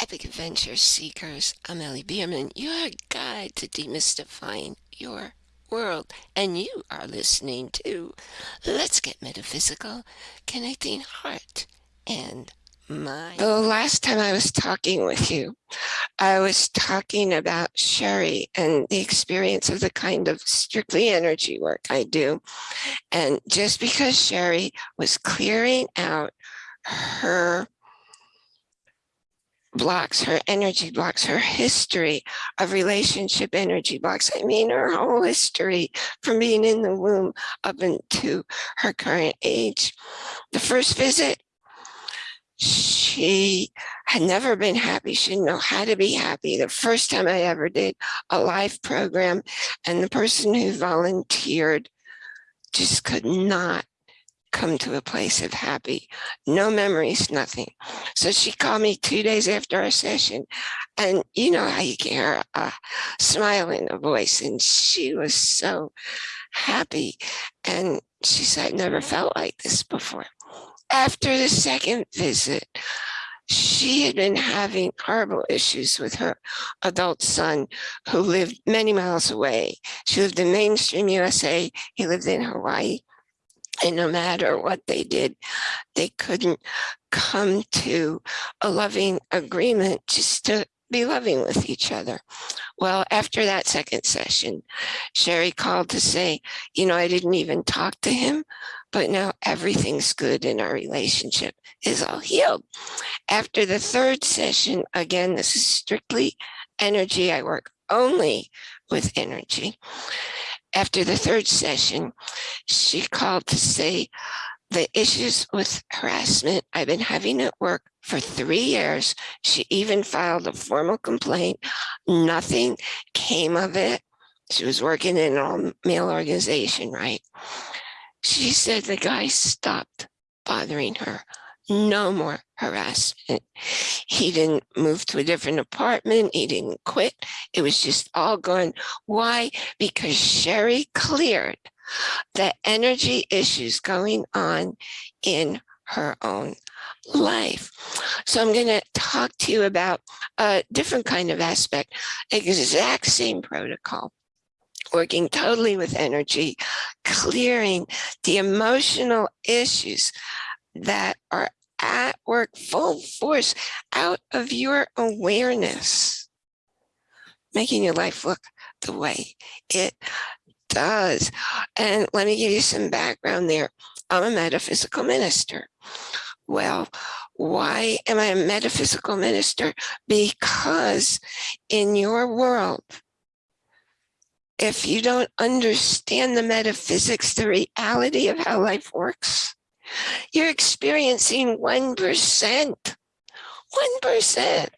Epic Adventure Seekers, I'm Ellie Bierman, your guide to demystifying your world. And you are listening to Let's Get Metaphysical, Connecting Heart and Mind. The last time I was talking with you, I was talking about Sherry and the experience of the kind of strictly energy work I do. And just because Sherry was clearing out her blocks, her energy blocks, her history of relationship energy blocks. I mean, her whole history from being in the womb up into her current age. The first visit, she had never been happy. She didn't know how to be happy. The first time I ever did a live program and the person who volunteered just could not come to a place of happy, no memories, nothing. So she called me two days after our session and you know how you can hear a smile in her voice and she was so happy. And she said, I never felt like this before. After the second visit, she had been having horrible issues with her adult son who lived many miles away. She lived in mainstream USA. He lived in Hawaii. And no matter what they did, they couldn't come to a loving agreement just to be loving with each other. Well, after that second session, Sherry called to say, you know, I didn't even talk to him, but now everything's good in our relationship is all healed. After the third session, again, this is strictly energy. I work only with energy after the third session, she called to say the issues with harassment I've been having at work for three years. She even filed a formal complaint. Nothing came of it. She was working in an all-male organization, right? She said the guy stopped bothering her no more harassment. He didn't move to a different apartment. He didn't quit. It was just all gone. Why? Because Sherry cleared the energy issues going on in her own life. So I'm going to talk to you about a different kind of aspect, exact same protocol working totally with energy, clearing the emotional issues that are at work full force out of your awareness, making your life look the way it does. And let me give you some background there. I'm a metaphysical minister. Well, why am I a metaphysical minister? Because in your world, if you don't understand the metaphysics, the reality of how life works, you're experiencing 1%, 1%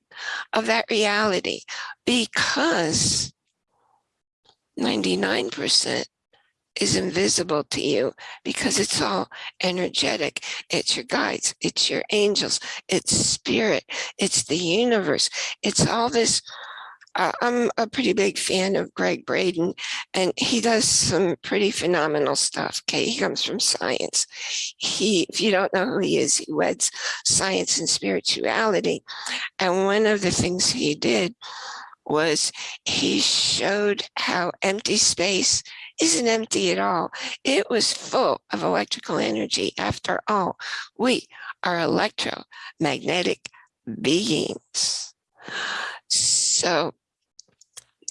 of that reality because 99% is invisible to you because it's all energetic. It's your guides, it's your angels, it's spirit, it's the universe. It's all this uh, I'm a pretty big fan of Gregg Braden, and he does some pretty phenomenal stuff. Okay, he comes from science. He, if you don't know who he is, he weds science and spirituality. And one of the things he did was he showed how empty space isn't empty at all. It was full of electrical energy. After all, we are electromagnetic beings. So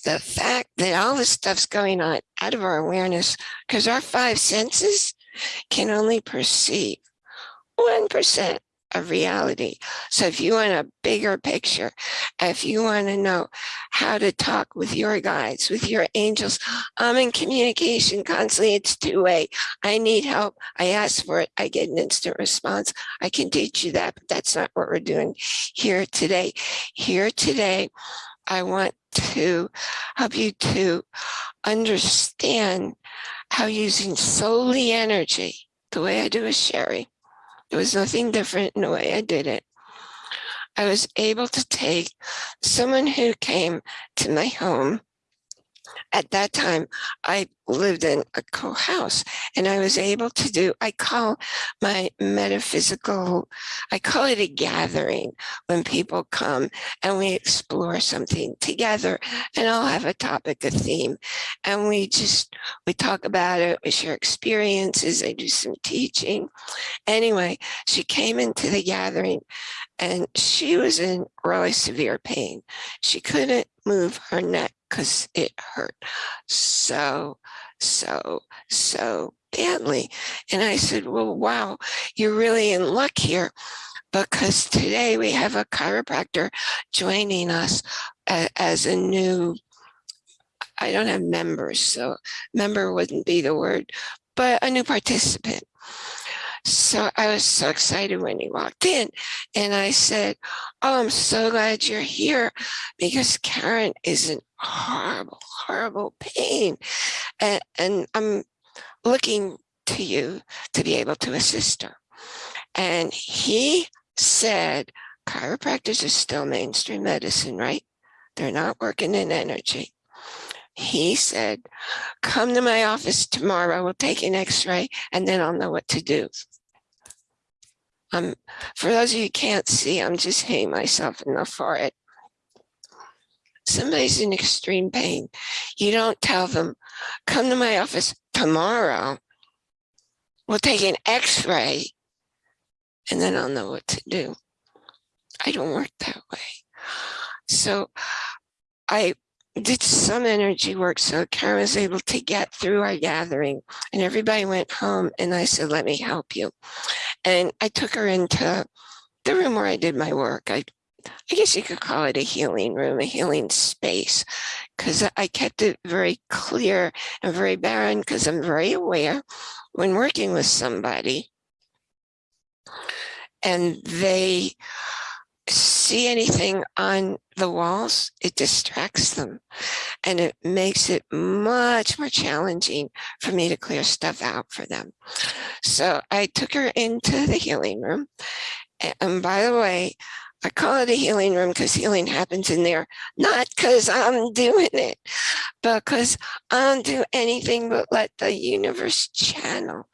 the fact that all this stuff's going on out of our awareness, because our five senses can only perceive 1% of reality. So if you want a bigger picture, if you want to know how to talk with your guides, with your angels, I'm in communication constantly. It's two way. I need help. I ask for it. I get an instant response. I can teach you that, but that's not what we're doing here today. Here today, I want to help you to understand how using solely energy, the way I do with Sherry, there was nothing different in the way I did it. I was able to take someone who came to my home at that time, I lived in a co-house and I was able to do, I call my metaphysical, I call it a gathering when people come and we explore something together and I'll have a topic, a theme, and we just, we talk about it, we share experiences, I do some teaching. Anyway, she came into the gathering and she was in really severe pain. She couldn't move her neck because it hurt so, so, so badly. And I said, well, wow, you're really in luck here because today we have a chiropractor joining us as a new, I don't have members, so member wouldn't be the word, but a new participant. So I was so excited when he walked in and I said, oh, I'm so glad you're here because Karen is in horrible, horrible pain. And, and I'm looking to you to be able to assist her. And he said, chiropractors are still mainstream medicine, right? They're not working in energy. He said, come to my office tomorrow, we'll take an x-ray and then I'll know what to do. Um, for those of you who can't see, I'm just hitting myself in the forehead. Somebody's in extreme pain. You don't tell them, come to my office tomorrow. We'll take an x-ray and then I'll know what to do. I don't work that way. So I did some energy work so Karen was able to get through our gathering and everybody went home and I said, let me help you. And I took her into the room where I did my work. I, I guess you could call it a healing room, a healing space, because I kept it very clear and very barren because I'm very aware when working with somebody and they see anything on the walls, it distracts them and it makes it much more challenging for me to clear stuff out for them. So I took her into the healing room. And by the way, I call it a healing room because healing happens in there, not because I'm doing it, but because I don't do anything but let the universe channel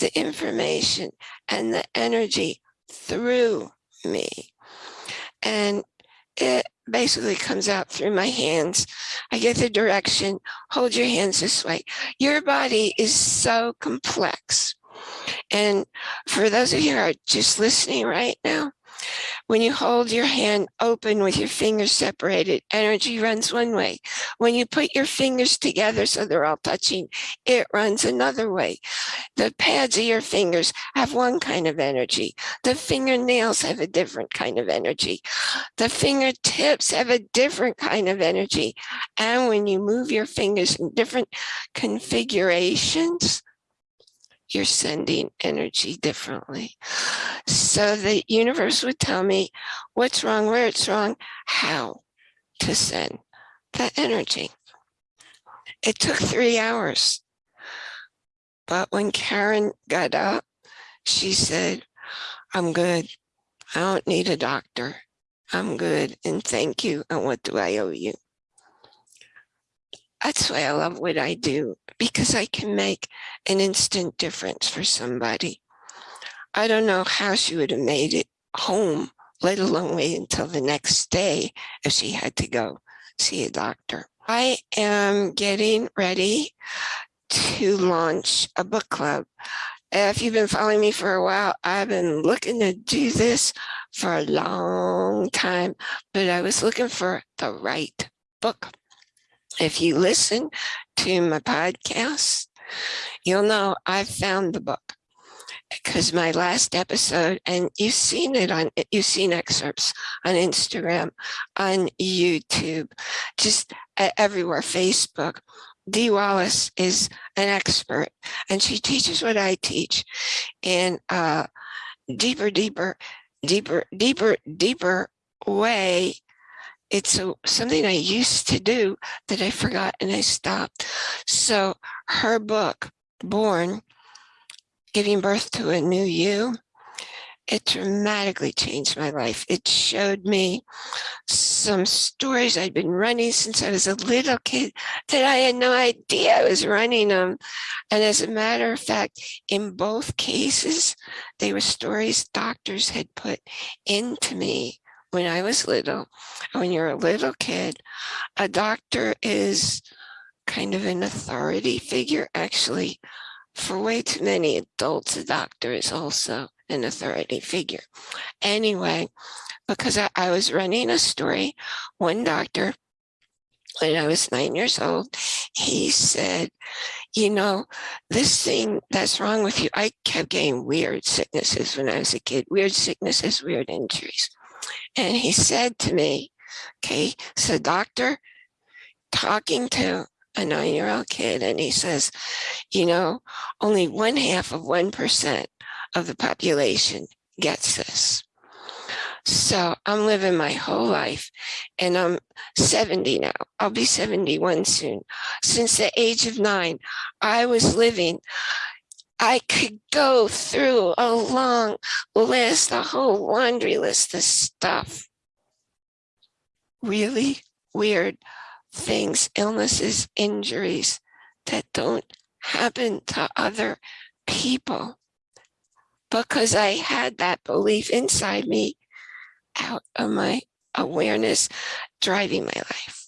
the information and the energy through me and it basically comes out through my hands. I get the direction, hold your hands this way. Your body is so complex. And for those of you who are just listening right now, when you hold your hand open with your fingers separated, energy runs one way. When you put your fingers together so they're all touching, it runs another way. The pads of your fingers have one kind of energy. The fingernails have a different kind of energy. The fingertips have a different kind of energy. And when you move your fingers in different configurations, you're sending energy differently. So the universe would tell me what's wrong, where it's wrong, how to send that energy. It took three hours. But when Karen got up, she said, I'm good. I don't need a doctor. I'm good and thank you. And what do I owe you? That's why I love what I do because I can make an instant difference for somebody. I don't know how she would have made it home, let alone wait until the next day if she had to go see a doctor. I am getting ready to launch a book club. If you've been following me for a while, I've been looking to do this for a long time, but I was looking for the right book. If you listen to my podcast, you'll know I've found the book because my last episode, and you've seen it on, you've seen excerpts on Instagram, on YouTube, just everywhere, Facebook. Dee Wallace is an expert and she teaches what I teach in a deeper, deeper, deeper, deeper, deeper way it's a, something I used to do that I forgot and I stopped. So her book, Born, Giving Birth to a New You, it dramatically changed my life. It showed me some stories I'd been running since I was a little kid that I had no idea I was running them. And as a matter of fact, in both cases, they were stories doctors had put into me when I was little. When you're a little kid, a doctor is kind of an authority figure. Actually, for way too many adults, a doctor is also an authority figure. Anyway, because I, I was running a story, one doctor, when I was nine years old, he said, you know, this thing that's wrong with you, I kept getting weird sicknesses when I was a kid, weird sicknesses, weird injuries. And he said to me, okay, so doctor talking to a nine-year-old kid, and he says, you know, only one half of 1% of the population gets this. So I'm living my whole life and I'm 70 now. I'll be 71 soon. Since the age of nine, I was living I could go through a long list, a whole laundry list of stuff. Really weird things, illnesses, injuries that don't happen to other people because I had that belief inside me out of my awareness driving my life.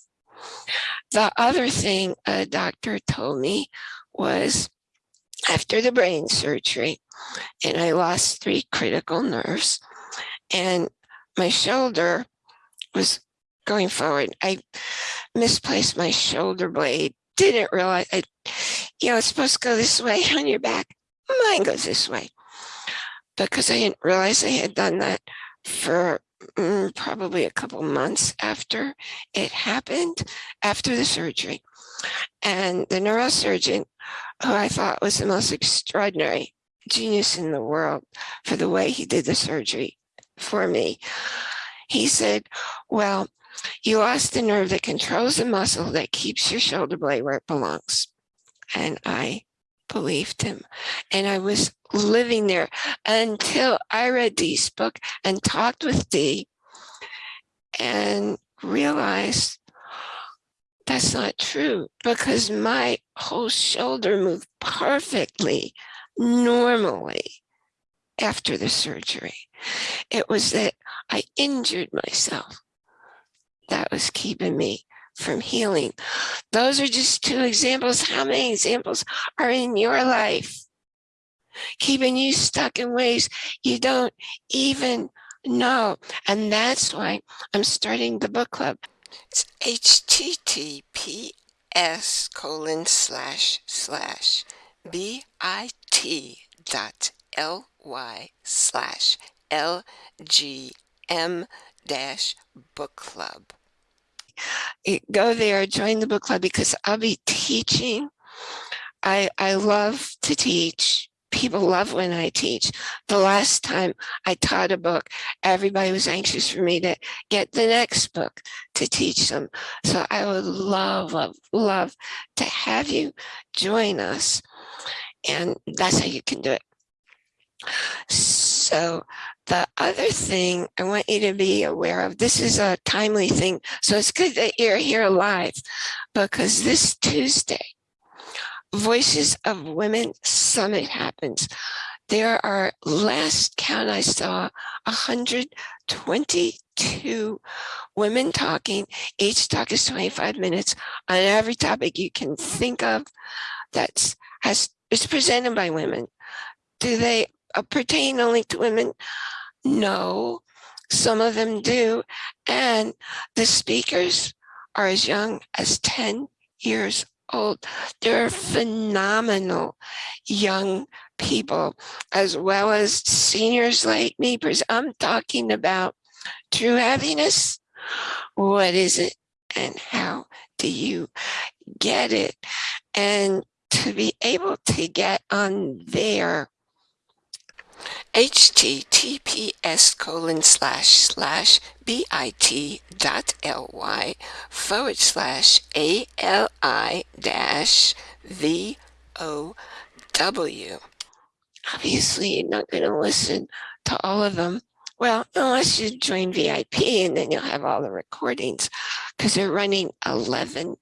The other thing a doctor told me was after the brain surgery and I lost three critical nerves and my shoulder was going forward. I misplaced my shoulder blade, didn't realize, I, you know, it's supposed to go this way on your back. Mine goes this way because I didn't realize I had done that for mm, probably a couple months after it happened, after the surgery. And the neurosurgeon, who I thought was the most extraordinary genius in the world for the way he did the surgery for me, he said, well, you lost the nerve that controls the muscle that keeps your shoulder blade where it belongs. And I believed him. And I was living there until I read Dee's book and talked with Dee and realized that's not true because my whole shoulder moved perfectly, normally after the surgery. It was that I injured myself that was keeping me from healing. Those are just two examples. How many examples are in your life? Keeping you stuck in ways you don't even know. And that's why I'm starting the book club. It's https colon slash slash bit dot ly slash lgm dash book club go there, join the book club because I'll be teaching. I, I love to teach. People love when I teach. The last time I taught a book, everybody was anxious for me to get the next book to teach them. So I would love, love, love to have you join us. And that's how you can do it. So the other thing I want you to be aware of, this is a timely thing. So it's good that you're here live because this Tuesday, Voices of Women Summit happens. There are, last count I saw, 122 women talking. Each talk is 25 minutes on every topic you can think of that's has is presented by women. Do they uh, pertain only to women? No, some of them do. And the speakers are as young as 10 years old. They're phenomenal young people, as well as seniors like me. Because I'm talking about true happiness. What is it and how do you get it? And to be able to get on there https colon slash slash bit dot ly forward slash ali dash vow. Obviously, you're not going to listen to all of them Well, unless you join VIP and then you'll have all the recordings because they're running 11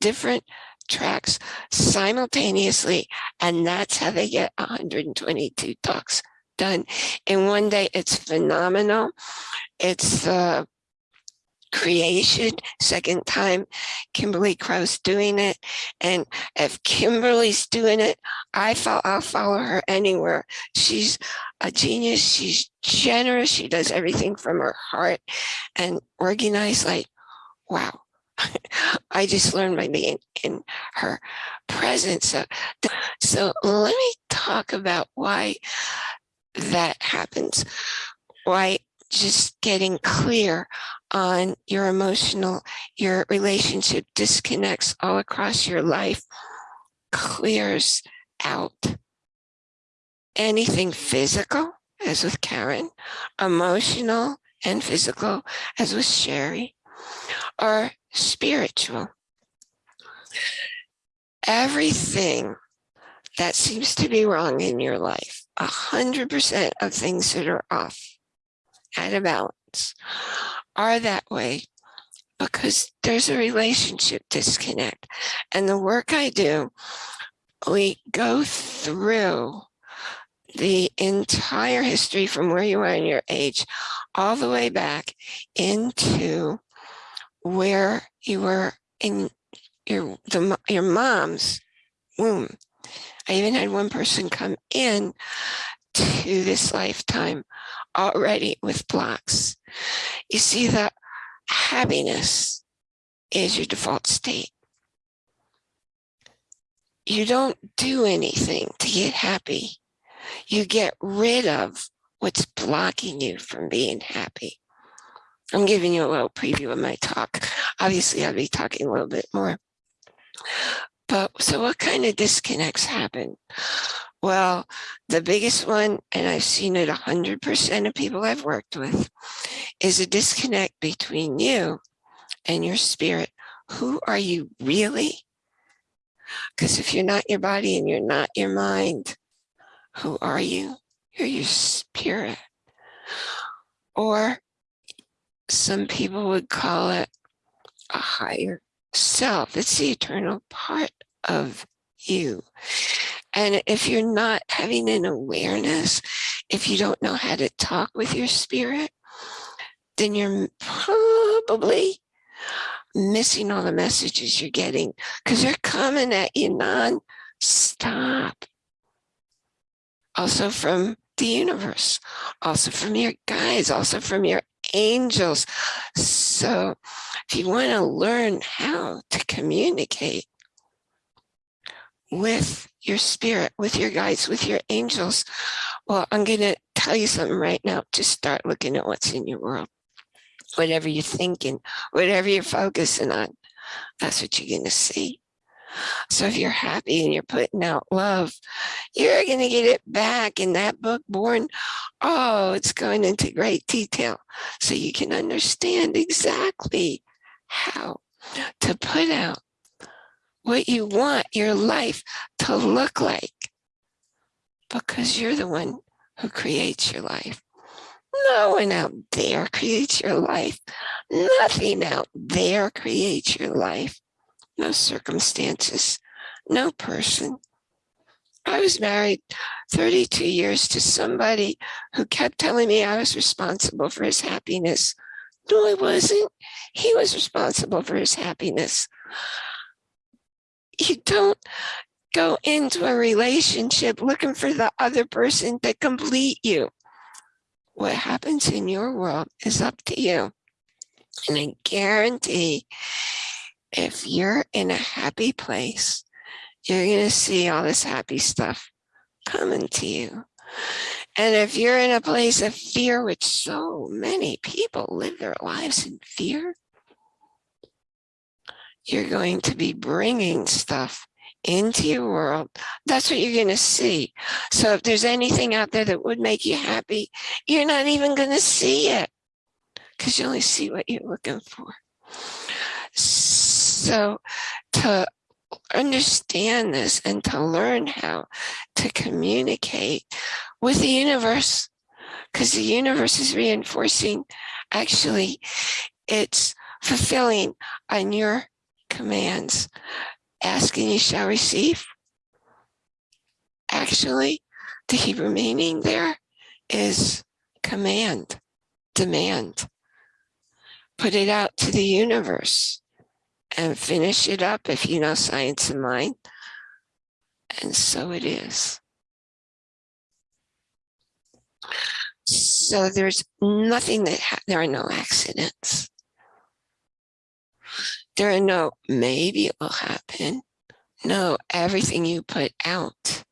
different tracks simultaneously. And that's how they get 122 talks done in one day. It's phenomenal. It's the creation second time kimberly krause doing it and if kimberly's doing it i follow i'll follow her anywhere she's a genius she's generous she does everything from her heart and organized like wow i just learned by being in her presence. So, so let me talk about why that happens. Why just getting clear on your emotional, your relationship disconnects all across your life, clears out anything physical, as with Karen, emotional and physical, as with Sherry, or spiritual. Everything that seems to be wrong in your life, a hundred percent of things that are off out of balance are that way because there's a relationship disconnect. And the work I do, we go through the entire history from where you are in your age all the way back into where you were in your the your mom's womb. I even had one person come in to this lifetime already with blocks. You see that happiness is your default state. You don't do anything to get happy. You get rid of what's blocking you from being happy. I'm giving you a little preview of my talk. Obviously, I'll be talking a little bit more. But so what kind of disconnects happen? Well, the biggest one, and I've seen it 100% of people I've worked with, is a disconnect between you and your spirit. Who are you really? Because if you're not your body and you're not your mind, who are you? You're your spirit. Or some people would call it a higher self. It's the eternal part of you. And if you're not having an awareness, if you don't know how to talk with your spirit, then you're probably missing all the messages you're getting because they're coming at you non-stop. Also from the universe, also from your guides, also from your angels. So if you want to learn how to communicate with your spirit, with your guides, with your angels. Well, I'm going to tell you something right now Just start looking at what's in your world. Whatever you're thinking, whatever you're focusing on, that's what you're going to see. So if you're happy and you're putting out love, you're going to get it back in that book, Born. Oh, it's going into great detail so you can understand exactly how to put out what you want your life to look like because you're the one who creates your life. No one out there creates your life. Nothing out there creates your life. No circumstances, no person. I was married 32 years to somebody who kept telling me I was responsible for his happiness. No, I wasn't. He was responsible for his happiness you don't go into a relationship looking for the other person to complete you. What happens in your world is up to you. And I guarantee if you're in a happy place, you're going to see all this happy stuff coming to you. And if you're in a place of fear, which so many people live their lives in fear, you're going to be bringing stuff into your world. That's what you're going to see. So if there's anything out there that would make you happy, you're not even going to see it because you only see what you're looking for. So to understand this and to learn how to communicate with the universe, because the universe is reinforcing, actually, it's fulfilling on your commands. Asking you shall receive. Actually, the Hebrew meaning there is command, demand. Put it out to the universe and finish it up if you know science and mind. And so it is. So there's nothing that, there are no accidents. There are no, maybe it will happen. No, everything you put out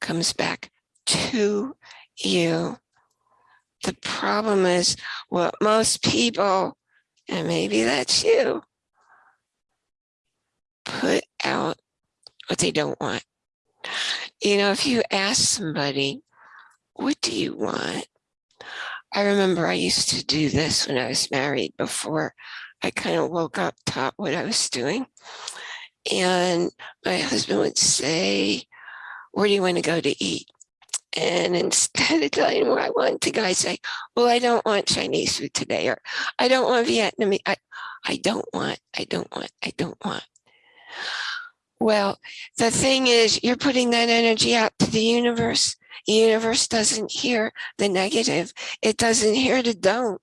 comes back to you. The problem is what most people, and maybe that's you, put out what they don't want. You know, if you ask somebody, what do you want? I remember I used to do this when I was married before I kind of woke up, taught what I was doing. And my husband would say, where do you want to go to eat? And instead of telling where I want to go, I say, well, I don't want Chinese food today, or I don't want Vietnamese. I, I don't want, I don't want, I don't want. Well, the thing is, you're putting that energy out to the universe. The universe doesn't hear the negative. It doesn't hear the don't.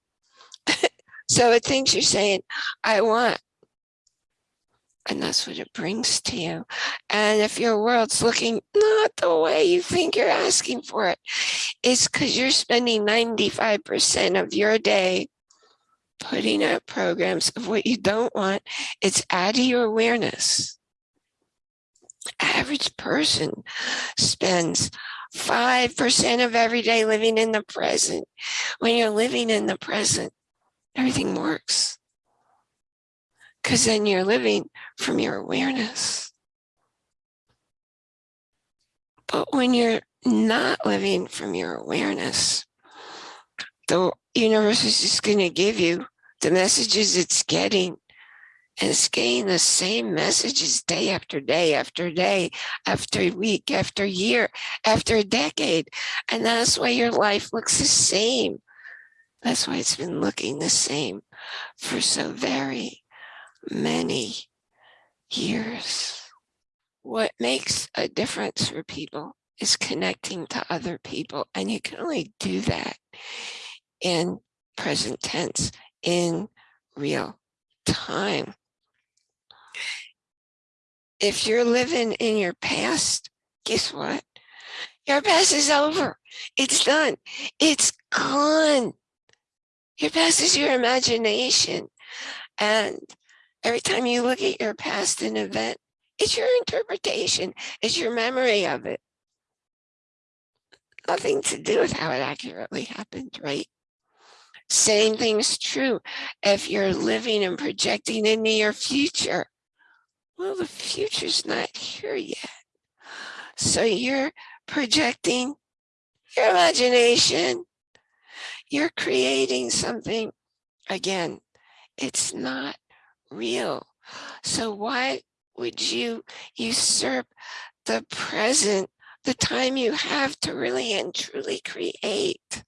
so it thinks you're saying, I want. And that's what it brings to you. And if your world's looking not the way you think you're asking for it, it's because you're spending 95% of your day putting out programs of what you don't want. It's out of your awareness. Average person spends 5% of every day living in the present. When you're living in the present, everything works. Because then you're living from your awareness. But when you're not living from your awareness, the universe is just going to give you the messages it's getting and it's getting the same messages day after day after day after week after year after a decade. And that's why your life looks the same. That's why it's been looking the same for so very many years. What makes a difference for people is connecting to other people and you can only do that in present tense in real time if you're living in your past, guess what? Your past is over. It's done. It's gone. Your past is your imagination. And every time you look at your past an event, it's your interpretation. It's your memory of it. Nothing to do with how it accurately happened, right? Same thing's true if you're living and projecting into your future. Well, the future's not here yet. So you're projecting your imagination. You're creating something. Again, it's not real. So why would you usurp the present, the time you have to really and truly create,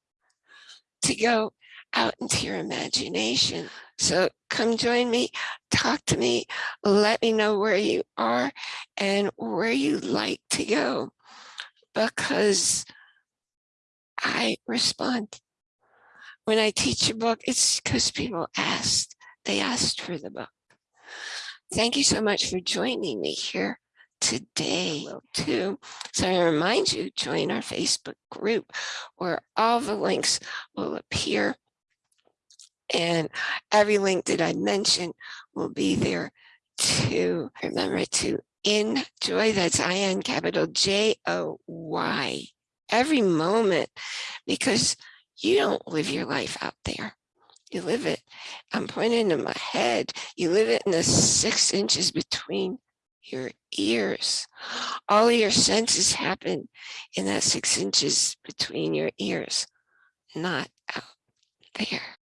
to go out into your imagination? So come join me, talk to me, let me know where you are and where you'd like to go because I respond. When I teach a book, it's because people asked, they asked for the book. Thank you so much for joining me here today too. So I remind you, join our Facebook group where all the links will appear and every link that I mentioned will be there to remember to enjoy. That's I-N capital J-O-Y every moment because you don't live your life out there. You live it. I'm pointing to my head. You live it in the six inches between your ears. All your senses happen in that six inches between your ears, not out there.